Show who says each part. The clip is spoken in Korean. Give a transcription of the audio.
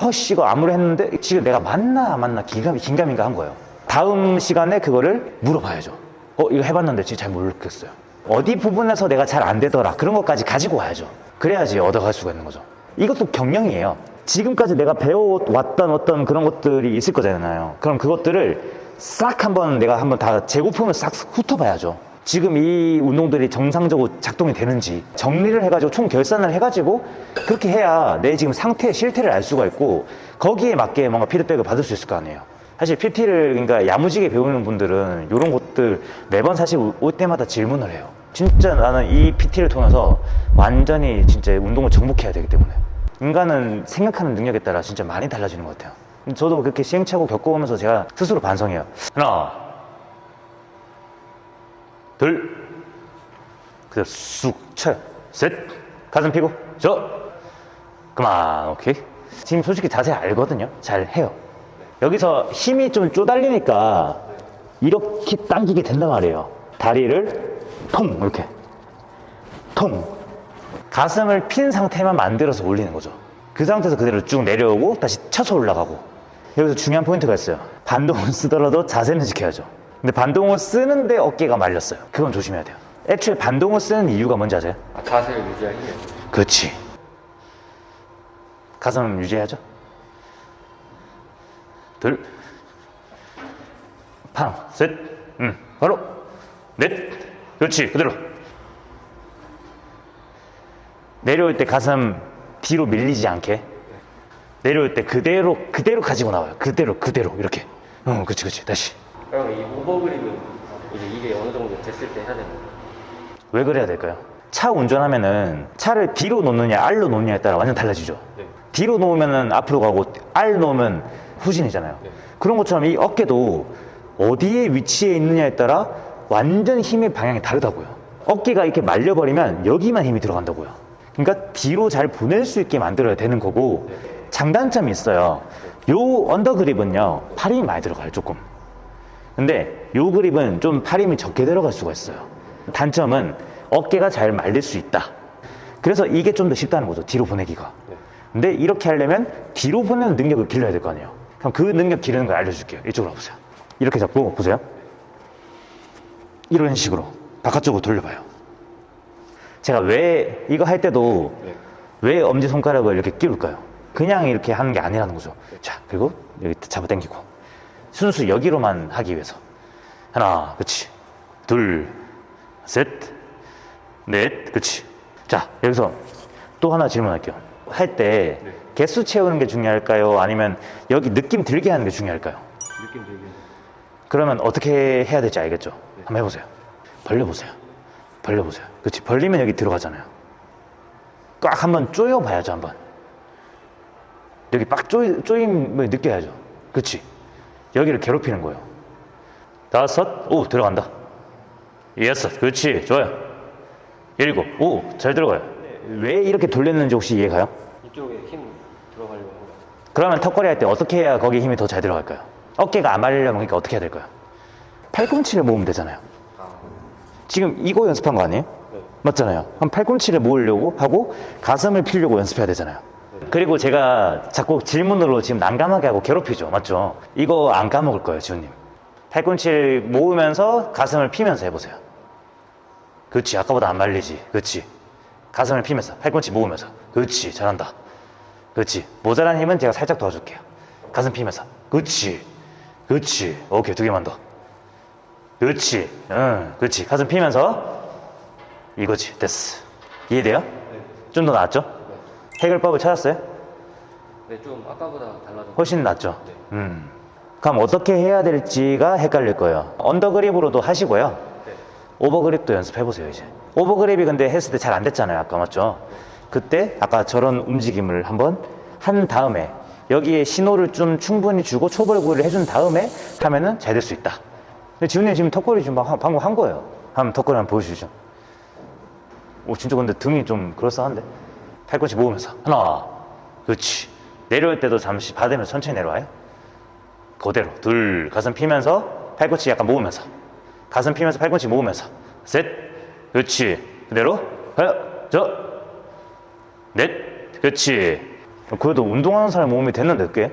Speaker 1: 허씨 이거 아무리 했는데 지금 내가 맞나 안 맞나 긴가민, 긴가민가 한 거예요. 다음 시간에 그거를 물어봐야죠. 어 이거 해봤는데 진짜 잘 모르겠어요. 어디 부분에서 내가 잘 안 되더라 그런 것까지 가지고 와야죠. 그래야지 얻어갈 수가 있는 거죠. 이것도 경영이에요. 지금까지 내가 배워왔던 어떤 그런 것들이 있을 거잖아요. 그럼 그것들을 싹 한번 내가 한번 다 재고품을 싹 훑어봐야죠 지금 이 운동들이 정상적으로 작동이 되는지 정리를 해가지고 총 결산을 해가지고 그렇게 해야 내 지금 상태의 실태를 알 수가 있고 거기에 맞게 뭔가 피드백을 받을 수 있을 거 아니에요. 사실 PT를 그러니까 야무지게 배우는 분들은 이런 것들 매번 사실 올 때마다 질문을 해요. 진짜 나는 이 PT를 통해서 완전히 진짜 운동을 정복해야 되기 때문에. 인간은 생각하는 능력에 따라 진짜 많이 달라지는 것 같아요. 저도 그렇게 시행착오 겪어오면서 제가 스스로 반성해요. 하나 둘. 그대로 쑥 쳐요. 셋. 가슴 펴고. 저. 그만 오케이. 지금 솔직히 자세 알거든요. 잘 해요. 여기서 힘이 좀 쪼달리니까 이렇게 당기게 된단 말이에요. 다리를 통 이렇게. 통 가슴을 핀 상태만 만들어서 올리는 거죠. 그 상태에서 그대로 쭉 내려오고 다시 쳐서 올라가고. 여기서 중요한 포인트가 있어요. 반동을 쓰더라도 자세는 지켜야죠 근데 반동을 쓰는데 어깨가 말렸어요. 그건 조심해야 돼요. 애초에 반동을 쓰는 이유가 뭔지 아세요?
Speaker 2: 아, 자세를 유지하기 위해
Speaker 1: 그렇지. 가슴 유지해야죠. 둘팡셋음 바로. 넷. 그렇지 그대로. 내려올 때 가슴 뒤로 밀리지 않게. 내려올 때 그대로 그대로 가지고 나와요. 그대로 그대로. 이렇게. 응 그렇지 그렇지. 다시
Speaker 2: 그럼 이 오버 그립은 이제 이게 어느 정도 됐을 때 해야 되는 거예요?
Speaker 1: 왜 그래야 될까요? 차 운전하면은 차를 뒤로 놓느냐 알로 놓느냐에 따라 완전 달라지죠
Speaker 2: 네.
Speaker 1: 뒤로 놓으면 앞으로 가고 알 놓으면 후진이잖아요
Speaker 2: 네.
Speaker 1: 그런 것처럼 이 어깨도 어디에 위치해 있느냐에 따라 완전 힘의 방향이 다르다고요 어깨가 이렇게 말려버리면 여기만 힘이 들어간다고요 그러니까 뒤로 잘 보낼 수 있게 만들어야 되는 거고 장단점이 있어요 요 언더 그립은요 팔 힘이 많이 들어가요 조금 근데 요 그립은 좀 팔 힘이 적게 들어갈 수가 있어요. 단점은 어깨가 잘 말릴 수 있다. 그래서 이게 좀 더 쉽다는 거죠 뒤로 보내기가. 근데 이렇게 하려면 뒤로 보내는 능력을 길러야 될 거 아니에요. 그럼 그 능력 기르는 걸 알려줄게요. 이쪽으로 와보세요. 이렇게 잡고 보세요. 이런 식으로 바깥쪽으로 돌려봐요. 제가 왜 이거 할 때도
Speaker 2: 네.
Speaker 1: 왜 엄지손가락을 이렇게 끼울까요? 그냥 이렇게 하는 게 아니라는 거죠. 자 그리고 여기 잡아 당기고 순수 여기로만 하기 위해서 하나 그치 둘셋넷 그치 자 여기서 또 하나 질문할게요 할때
Speaker 2: 네.
Speaker 1: 개수 채우는 게 중요할까요? 아니면 여기 느낌 들게 하는 게 중요할까요?
Speaker 2: 느낌 되게
Speaker 1: 그러면 어떻게 해야 될지 알겠죠? 한번 해보세요. 벌려보세요. 벌려보세요. 그렇지. 벌리면 여기 들어가잖아요. 꽉 한번 조여봐야죠, 한번. 여기 빡 조이, 조임을 느껴야죠. 그렇지. 여기를 괴롭히는 거예요. 다섯, 오, 들어간다. 여섯, 그렇지. 좋아요. 일곱, 오, 잘 들어가요. 왜 이렇게 돌렸는지 혹시 이해가요?
Speaker 2: 이쪽에 힘 들어가려고 거예요.
Speaker 1: 그러면 턱걸이 할 때 어떻게 해야 거기에 힘이 더 잘 들어갈까요? 어깨가 안 말리려면 그러니까 어떻게 해야 될까요? 팔꿈치를 모으면 되잖아요.
Speaker 2: 아,
Speaker 1: 지금 이거 연습한 거 아니에요?
Speaker 2: 네.
Speaker 1: 맞잖아요. 그럼 팔꿈치를 모으려고 하고 가슴을 피려고 연습해야 되잖아요. 그리고 제가 자꾸 질문으로 지금 난감하게 하고 괴롭히죠. 맞죠? 이거 안 까먹을 거예요, 지훈님. 팔꿈치를 모으면서 가슴을 피면서 해보세요. 그렇지. 아까보다 안 말리지. 그렇지. 가슴을 피면서 팔꿈치 모으면서. 그렇지. 잘한다. 그렇지. 모자란 힘은 제가 살짝 도와줄게요. 가슴 피면서. 그렇지. 그렇지. 오케이. 두 개만 더. 그렇지. 응. 그렇지. 가슴 피면서. 이거지. 됐어. 이해돼요? 좀 더 나았죠? 해결법을 찾았어요?
Speaker 2: 네, 좀 아까보다 달라졌고
Speaker 1: 훨씬 낫죠?
Speaker 2: 네.
Speaker 1: 음. 그럼 어떻게 해야 될지가 헷갈릴 거예요. under grip으로도 하시고요.
Speaker 2: 네.
Speaker 1: over grip도 연습해보세요, 이제. 오버그립이 근데 했을 때 잘 안 됐잖아요, 아까 맞죠? 그때 아까 저런 움직임을 한번 한 다음에 여기에 신호를 좀 충분히 주고 초벌구를 해준 다음에 하면은 잘 될 수 있다. 근데 지훈님 지금 턱걸이 지금 방- 방금 한 거예요. 한번 턱걸이 한번 보여주시죠. 오, 진짜 근데 등이 좀 그럴싸한데? 팔꿈치 모으면서. 하나. 그렇지. 내려올 때도 잠시 받으면서 천천히 내려와요. 그대로. 둘. 가슴 피면서 팔꿈치 약간 모으면서. 가슴 피면서 팔꿈치 모으면서. 셋. 그렇지. 그대로. 하나. 저. 넷. 그렇지. 그래도 운동하는 사람 몸이 됐는데 꽤